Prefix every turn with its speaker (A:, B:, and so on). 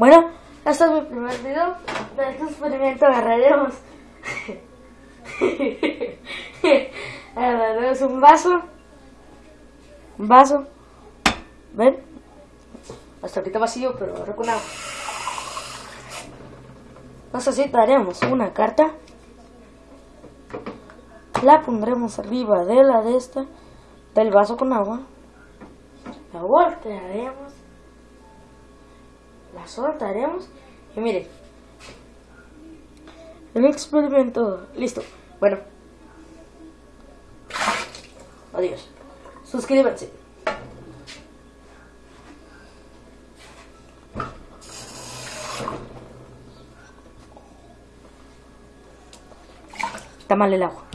A: Bueno, este es mi primer video. De este experimento agarraremos. un vaso. Un vaso. ¿Ven? Hasta ahorita vacío, pero ahora con agua. Necesitaremos una carta. La pondremos arriba de la de esta, del vaso con agua. La voltearemos. La soltaremos. Y miren. El experimento. Listo. Bueno. Adiós. Suscríbanse. Está mal el agua.